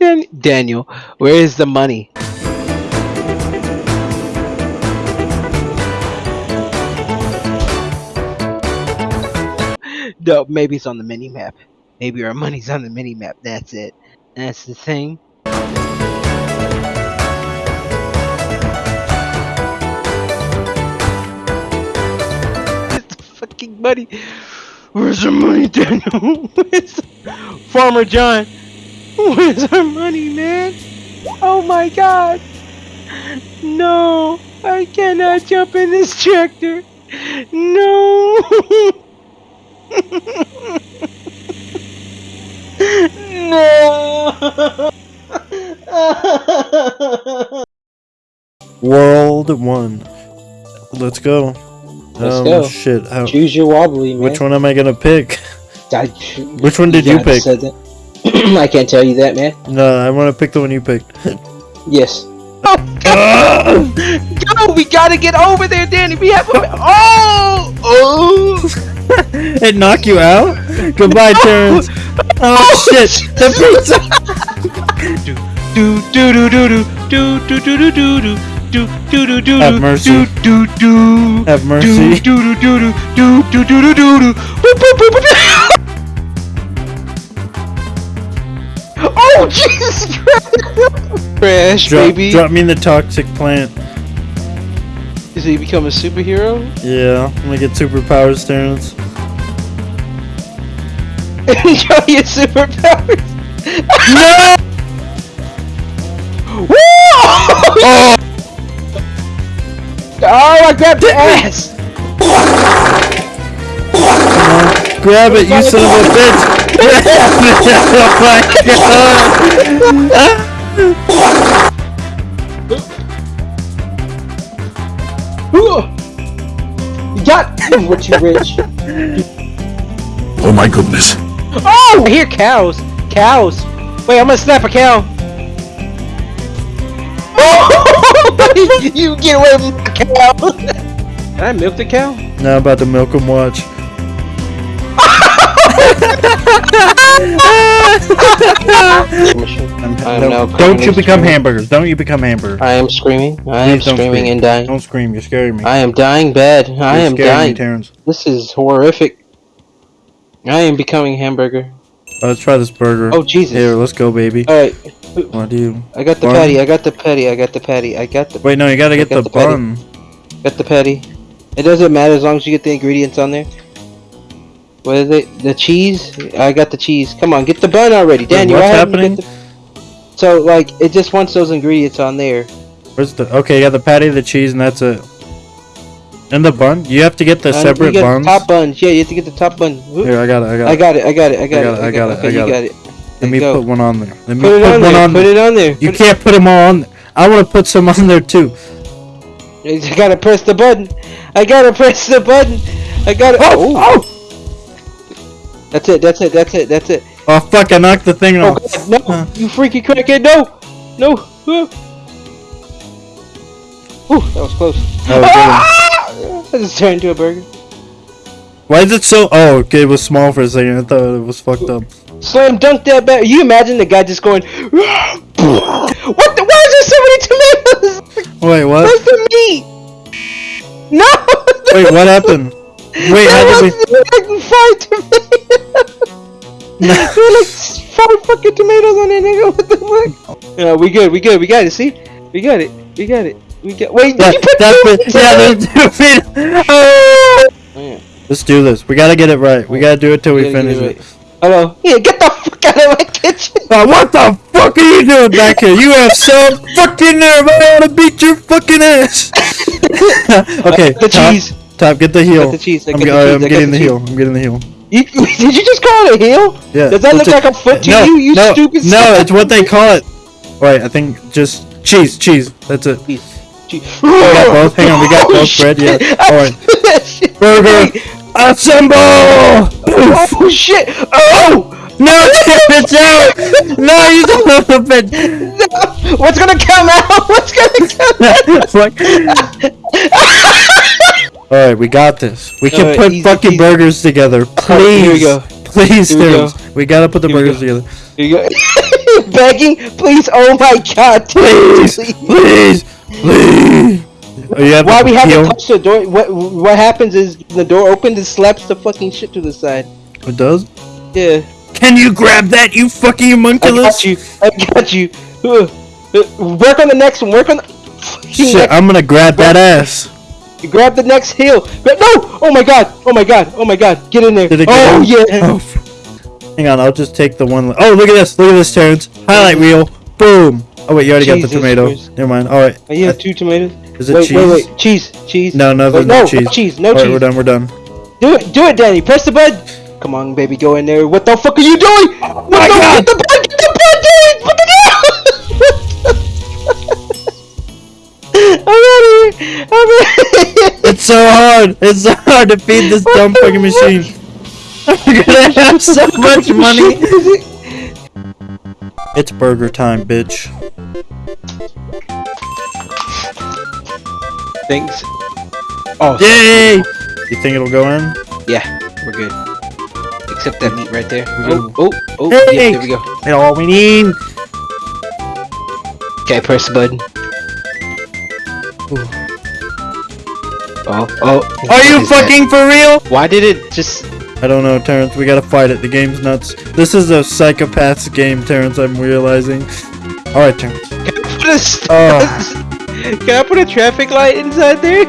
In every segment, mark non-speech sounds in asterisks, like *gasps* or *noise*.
Dan- Daniel, where is the money? No, maybe it's on the mini map. Maybe our money's on the mini map. That's it. That's the thing. Where's the fucking money? Where's the money, Daniel? *laughs* Farmer John? *laughs* Where's our money, man? Oh my god! No! I cannot jump in this tractor! No! *laughs* no! *laughs* World one. Let's go. Let's um, go. Shit. How, Choose your wobbly, man. which one am I gonna pick? I, Which one did you gotta pick? Said that. I can't tell you that, man. No, I want to pick the one you picked. Yes. Oh, God! Go! We gotta get over there, Danny! We have a- Oh! Oh! it knock you out? Goodbye, Terrence. Oh shit! The pizza. do do do do do do do do do do do do do do Have mercy. do do do Have do mercy. do do do do do do do do do Boop, boop, boop, boop. Oh Jesus Christ! Crash, Drop, baby. drop me in the toxic plant. Is he become a superhero? Yeah, I'm gonna get superpowers, Terrence. *laughs* Enjoy your superpowers. No! Woo! Oh! *laughs* oh, I grabbed the ass. Grab it, you son of a bitch! oh my god! You got what you rich. Oh my goodness. Oh, I hear cows. Cows. Wait, I'm gonna snap a cow. *laughs* you get away from the cow. *laughs* Can I milk the cow? Now I'm about to milk him, watch. I am now No, don't you become screaming. hamburgers. Don't you become hamburgers. I am screaming. I am Please don't screaming scream. and dying. Don't scream, you're scaring me. I am dying bad. I You're am dying. me, Terrence. This is horrific. I am becoming hamburger. Oh, let's try this burger. Oh Jesus! Here, let's go, baby. All right, What do you... I got the Bun? patty. I got the patty. I got the patty. I got the Wait, no, you gotta get got the, the patty. bun. got the patty. It doesn't matter as long as you get the ingredients on there. What is it? The cheese? I got the cheese. Come on, get the bun already, Daniel. what's I haven't happening? So like, it just wants those ingredients on there. Where's the... Okay, yeah, the patty, the cheese, and that's it. And the bun? You have to get the Uh, you separate got buns. The top buns. Yeah, you have to get the top bun. Whoop. Here, I got it, I got I it. got it. I got it. I got, it, it. I got it, Okay, I got it. got it. Let me go. put one on there. Let me Put it put on one there. on Put there. it on there. You Put- can't put them all on there. I want to put some on there too. I gotta press the button. I gotta press the button. I gotta. Oh! Oh! That's it. That's it. That's it. That's it. Oh, fuck, I knocked the thing Oh off. God, no! Huh. You freaky crackhead! No! No! Whew, that was close. That was Ah! I just turned into a burger. Why is it so... Oh, okay, it was small for a second. I thought it was fucked up. Slam dunk that back. You imagine the guy just going. *gasps* what the? Why is there so many tomatoes? Wait, what? Where's the meat? No! Wait, what happened? *laughs* Wait, how did we... was like five tomatoes. There were like five fucking tomatoes on there, nigga. *laughs* What the fuck? Yeah, we good. We good. We got it. See, we got it. We got it. We got. Wait, That, did you put that two yeah, there's two feet. *laughs* Oh! Yeah. Let's do this. We gotta get it right. We gotta do it till we gotta finish it it. Hello. Yeah, get the fuck out of my kitchen. Uh, what the fuck are you doing back here? You have so fucking nerve. I want to beat your fucking ass. *laughs* okay, the top, cheese. Top, get the heel. the cheese, I I'm, the cheese, I'm I got getting the the heel. I'm getting the heel. You, *laughs* did you just call it a heel? Yeah. Does that look a- like a foot to no, you? You no, stupid. No, son it's what they call it. Wait, I think just cheese, cheese. That's it. Cheese. cheese. We got *laughs* both. Hang on, we got Oh, both shit. bread. Yeah. *laughs* Alright. threw that shit Burger. Assemble! Oh shit! Oh! No, it's out! No, you a bitch! No! What's gonna come out? What's gonna come out? Fuck. Alright, we got this. We can Alright, put easy fucking peasy. burgers together. Please. Alright, here we go. Please, Here we go. We gotta put the Here burgers together. Here you go. *laughs* Begging, please. Oh my God, Please, please, please. Oh, you have Why we haven't touched the door? What what happens is the door opens and slaps the fucking shit to the side. It does? Yeah, Can you grab that, you fucking I homunculus? got you. I got you. Uh, Work on the next one. Work on the. Shit, next- I'm gonna grab that ass. You grab the next hill. Gra- No! Oh my god! Oh my god! Oh my god! Get in there! Oh yeah! Oh, hang on, I'll just take the one. Oh, look at this. Look at this, Terrence. Highlight reel. Boom. Oh, wait, you already got the tomato. Christ. Never mind. Alright. Oh, you uh, have two tomatoes. Is it wait, cheese? wait, wait! Cheese, cheese. No, no, Wait, no no cheese. cheese, no Alright, cheese. we're done, we're done. Do it, do it, Danny. Press the button. Come on, baby, go in there. What the fuck are you doing? Oh what my the, God. Get the button! Get the button! Danny! Fucking *laughs* I'm out of here. I'm out. It's so hard. It's so hard to feed this dumb fucking machine. We're gonna have *laughs* so much money. It's burger time, bitch. Thanks. Oh, Yay! You think it'll go in? yeah, we're good. Except that meat right there. Oh, oh, oh, Hey! yeah, there we go. That's all we need. Okay, press the button. Oh, oh. Are you What is that? fucking for real? Why did it just? I don't know, Terrence. We gotta fight it. The game's nuts. This is a psychopath's game, Terrence. I'm realizing. All right, Terrence. Can I put a? st- Oh. *laughs* Can I put a traffic light inside there?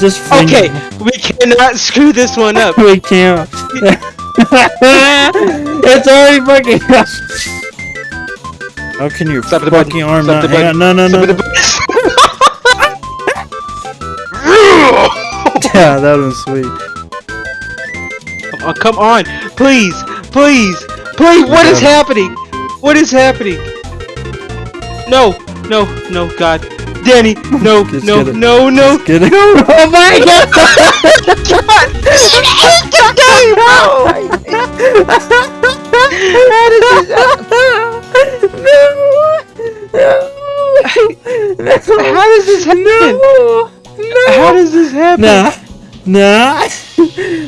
Just Okay, we cannot screw this one up. *laughs* we can't. *laughs* it's already fucking. How can your Stop the fucking arm Stop the button. No, no, no. *laughs* *laughs* Yeah, that was sweet. Oh, come on, please, please, please. What is happening? What is happening? No, no, no, God, Danny, no, Just no, no, no, Just it. no. *laughs* Oh my God! How does this happen? No! How does this happen? Nah, nah.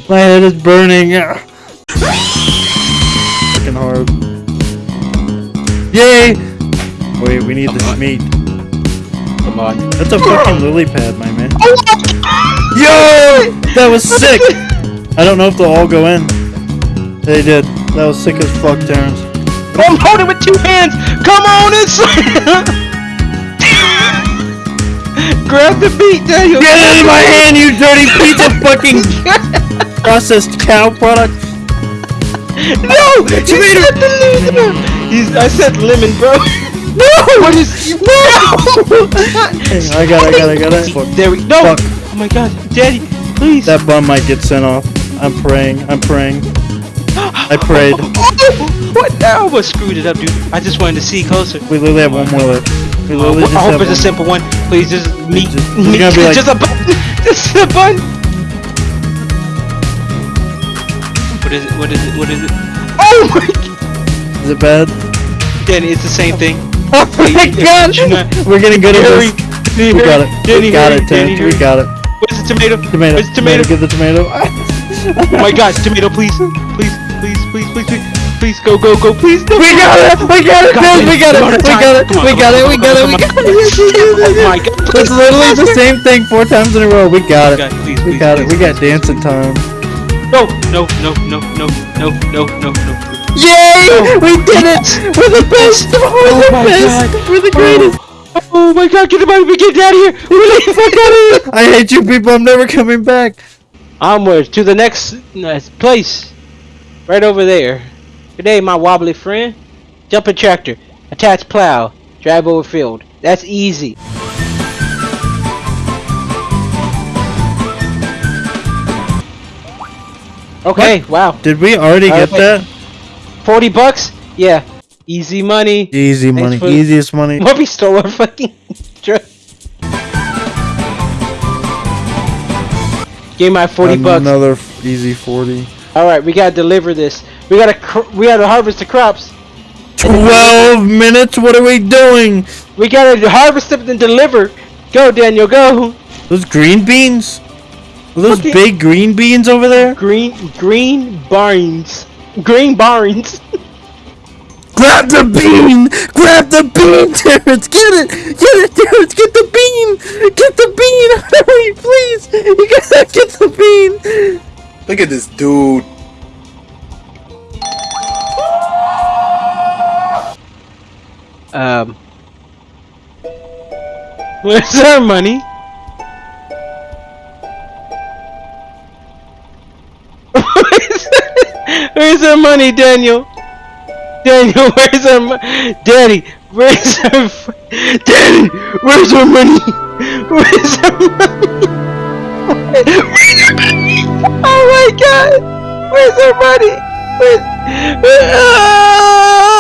My head is burning. Fucking hard. Yay! Wait, we need this meat. Come on. That's a fucking lily pad, my man. Oh Yo! That was sick! *laughs* I don't know if they'll all go in. They did. That was sick as fuck, Terrence. I'm holding with two hands. Come on inside. Grab the meat, Daniel. Get it in my hand, you dirty piece of fucking *laughs* processed cow product! No! You said the lemon! He's, I said lemon, bro. No! *laughs* What is... *laughs* No! I got it, I got it, I got it. Fuck. There we... No! Fuck. Oh my god. Daddy, please. That bum might get sent off. I'm praying, I'm praying. *gasps* I prayed. Oh! What? I almost screwed it up, dude. I just wanted to see closer. We literally have one more left. We Oh, literally just I hope it's a simple one. Please, just meat. Just- it's gonna be like- just a button. *laughs* Just a button. What is it? What is it? What is it? Oh my god. *laughs* Is it bad? Danny, it's the same thing. *laughs* Oh my god! We're getting good at Hurry. this. We got it. Danny, We got it, Danny. We got it. Where's the tomato? Tomato. Where's the tomato? Get the tomato. Oh my god, tomato, please. Please, please, please, please, please. Please, go, go, go, please. No. We got it! We got it! God, Terrence, we got it! one at a We time. got it! Come on, We come got on, it! We come got it! on, We come got it! *laughs* Oh my god. It's literally the same thing four times in a row. We got it. God, please, We please, got it. please. We got dancing time. No, no, no, no, no, no, no, no, no. Yay! We did it! We're the best! We're Oh the my best! God. We're the greatest! Oh, oh my god, get the money, we get out of here! We're the fuck out of here! I hate you people. I'm never coming back. Onwards to the next place. Right over there. Good day, my wobbly friend. Jump Jumping tractor. Attach plow. Drive over field. That's easy. Okay, wow. Did we already Uh, get that? 40 bucks? Yeah. Easy money. Easy Thanks money. for- Easiest money. *laughs* What we stole our fucking *laughs* truck. Give my 40 bucks. Another easy 40. All right, we gotta deliver this. We gotta cr- we gotta harvest the crops. 12 minutes? What are we doing? We gotta harvest them and deliver. Go, Daniel, go. Those green beans? Are those Okay. big green beans over there? Green, green barns. Green barns. *laughs* Grab the bean! Grab the bean, Terrence! Get it! Get it, Terrence! Get the bean! Get the bean! *laughs* Hurry, please! You gotta get the bean! Look at this dude. *laughs* Where's our money? *laughs* Where's our money, Daniel? Daniel, *laughs* where's our money? Daddy, where's our Daddy, where's our money? Where's our money? Where's our money? Oh my god! Where's our money? Where's... Ah!